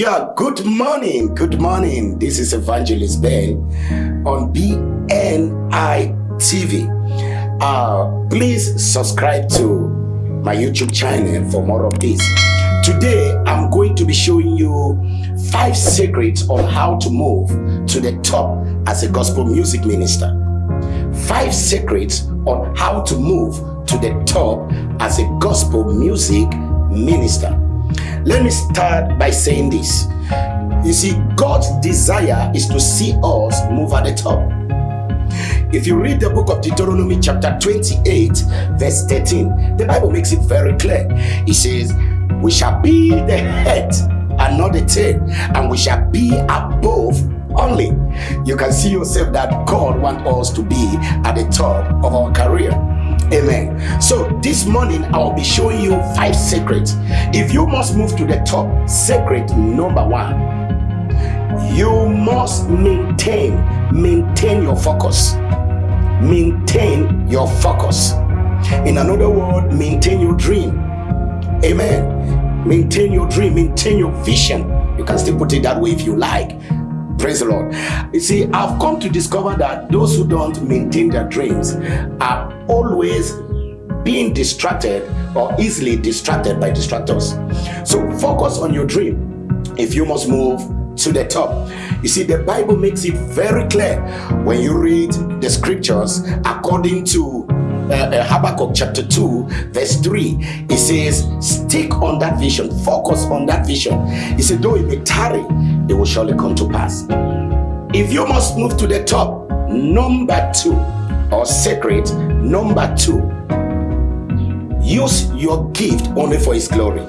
Yeah, good morning. Good morning. This is Evangelist Ben on BNI TV. Uh, please subscribe to my YouTube channel for more of this. Today, I'm going to be showing you five secrets on how to move to the top as a gospel music minister. Five secrets on how to move to the top as a gospel music minister. Let me start by saying this. You see, God's desire is to see us move at the top. If you read the book of Deuteronomy chapter 28 verse 13, the Bible makes it very clear. It says, we shall be the head and not the tail, and we shall be above only. You can see yourself that God wants us to be at the top of our career. Amen. So this morning I'll be showing you five secrets. If you must move to the top, secret number one you must maintain maintain your focus. Maintain your focus. In another word maintain your dream. Amen. Maintain your dream maintain your vision. You can still put it that way if you like praise the lord. You see i've come to discover that those who don't maintain their dreams are always being distracted or easily distracted by distractors. So focus on your dream. If you must move to the top. You see the bible makes it very clear when you read the scriptures according to uh, uh, Habakkuk chapter 2 verse 3 it says stick on that vision focus on that vision. He said though it may tarry it will surely come to pass. If you must move to the top number two or secret number two use your gift only for his glory.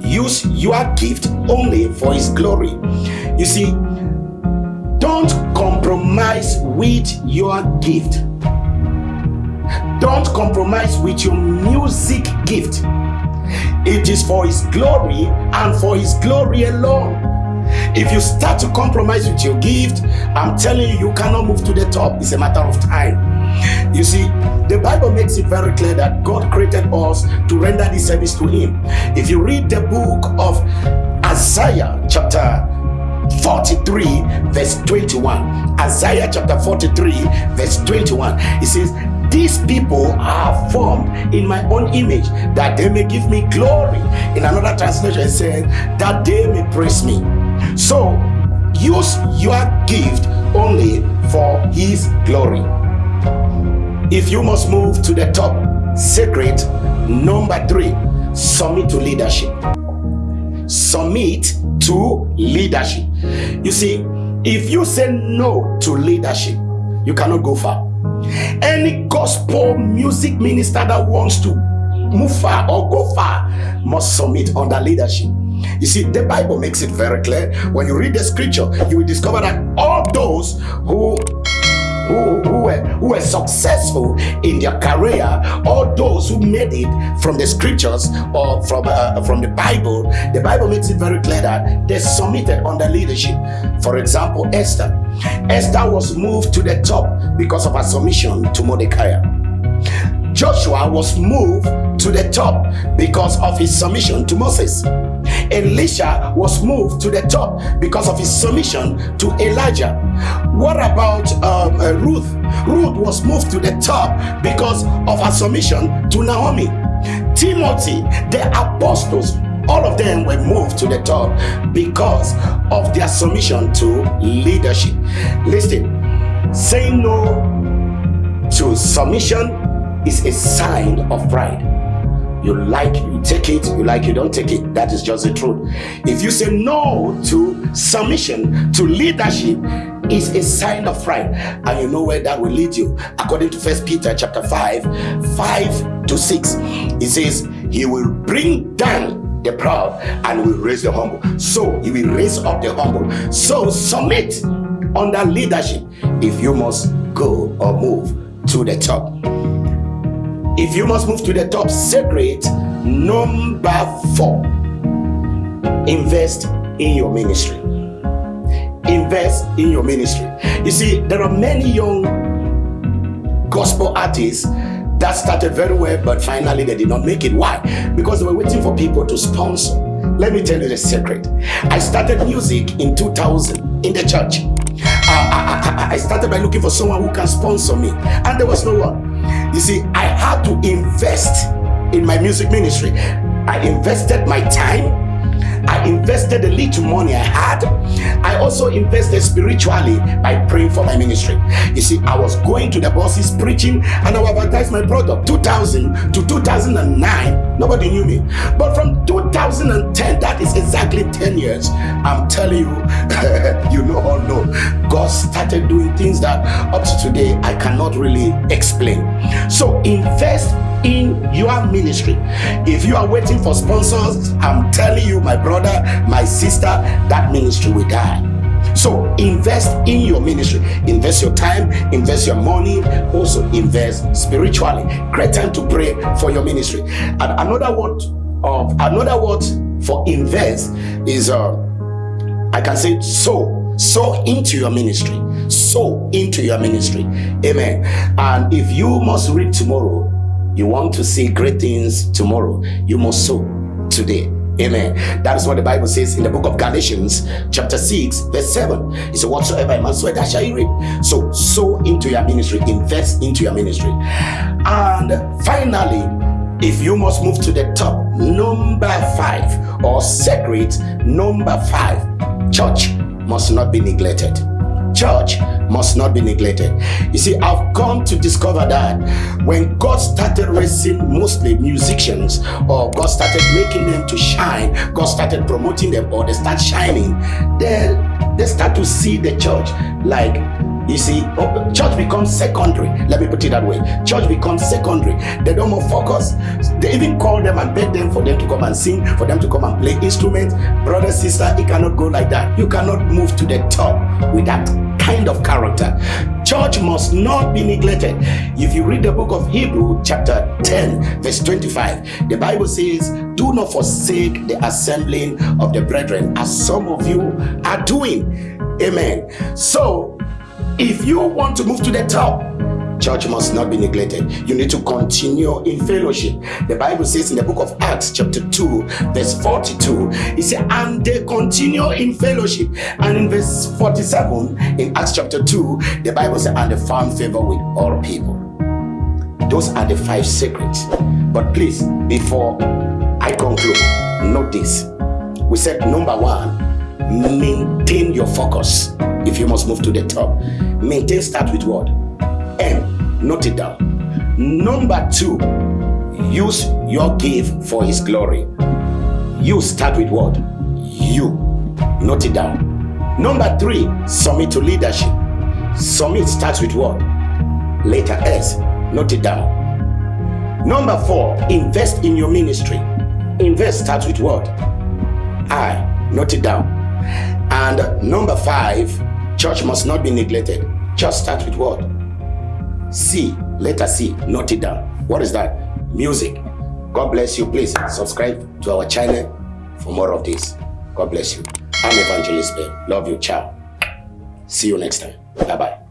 Use your gift only for his glory. You see don't compromise with your gift don't compromise with your music gift. It is for his glory and for his glory alone. If you start to compromise with your gift i'm telling you you cannot move to the top. It's a matter of time. You see, the Bible makes it very clear that God created us to render this service to Him. If you read the book of Isaiah, chapter 43 verse 21 isaiah chapter 43 verse 21 it says these people are formed in my own image that they may give me glory. In another translation it says that they may praise me. So use your gift only for his glory. If you must move to the top secret number three submit to leadership. Submit to leadership. You see if you say no to leadership you cannot go far any gospel music minister that wants to move far or go far must submit under leadership. You see the bible makes it very clear. When you read the scripture you will discover that all those who who, who, were, who were successful in their career, all those who made it from the scriptures or from, uh, from the Bible, the Bible makes it very clear that they submitted under leadership. For example, Esther. Esther was moved to the top because of her submission to Mordecai. Joshua was moved to the top because of his submission to Moses. Elisha was moved to the top because of his submission to Elijah. What about um, uh, Ruth? Ruth was moved to the top because of her submission to Naomi. Timothy, the apostles, all of them were moved to the top because of their submission to leadership. Listen, saying no to submission is a sign of pride. You like, you take it, you like, you don't take it. That is just the truth. If you say no to submission, to leadership, is a sign of pride. And you know where that will lead you. According to First Peter chapter 5, 5 to 6, it says, He will bring down the proud and will raise the humble. So he will raise up the humble. So submit under leadership if you must go or move to the top. If you must move to the top, secret number four, invest in your ministry. Invest in your ministry. You see, there are many young gospel artists that started very well, but finally they did not make it. Why? Because they were waiting for people to sponsor let me tell you the secret. I started music in 2000 in the church. I, I, I started by looking for someone who can sponsor me, and there was no one. You see, I had to invest in my music ministry. I invested my time, I invested the little money I had. I also invested spiritually by praying for my ministry. You see, I was going to the bosses preaching and I would advertise my product. 2000 to 2009, nobody knew me. But from 2010, that is exactly 10 years, I'm telling you, you know or no, God started doing things that up to today I cannot really explain. So invest in your ministry. If you are waiting for sponsors, I'm telling you, my brother, my sister, that ministry will die. So invest in your ministry. Invest your time, invest your money, also invest spiritually. Great time to pray for your ministry. And another word of another word for invest is uh I can say sow. Sow into your ministry. Sow into your ministry. Amen. And if you must read tomorrow, you want to see great things tomorrow, you must sow today. Amen. That is what the Bible says in the book of Galatians, chapter 6, verse 7. It says, Whatsoever a man sow, that shall he reap. So sow into your ministry, invest into your ministry. And finally, if you must move to the top, number five, or secret number five, church must not be neglected church must not be neglected. You see, I've come to discover that when God started raising mostly musicians or God started making them to shine, God started promoting them or they start shining, then they start to see the church like you see, oh, church becomes secondary. Let me put it that way. Church becomes secondary. They don't more focus. They even call them and beg them for them to come and sing, for them to come and play instruments. Brother, sister, it cannot go like that. You cannot move to the top with that kind of character. Church must not be neglected. If you read the book of Hebrew, chapter 10, verse 25, the Bible says, Do not forsake the assembling of the brethren, as some of you are doing. Amen. So if you want to move to the top, church must not be neglected. You need to continue in fellowship. The Bible says in the book of Acts, chapter 2, verse 42, it says, and they continue in fellowship. And in verse 47, in Acts chapter 2, the Bible says, and they found favor with all people. Those are the five secrets. But please, before I conclude, note this. We said number one, maintain your focus if you must move to the top. Maintain start with what? M. Note it down. Number two, use your give for his glory. You start with what? You. Note it down. Number three, submit to leadership. Submit starts with what? Letter S. Note it down. Number four, invest in your ministry. Invest starts with what? I. Note it down. And number five, church must not be neglected. Just start with what? C, letter C, note it down. What is that? Music. God bless you. Please subscribe to our channel for more of this. God bless you. I'm Evangelist Ben. Love you. Ciao. See you next time. Bye-bye.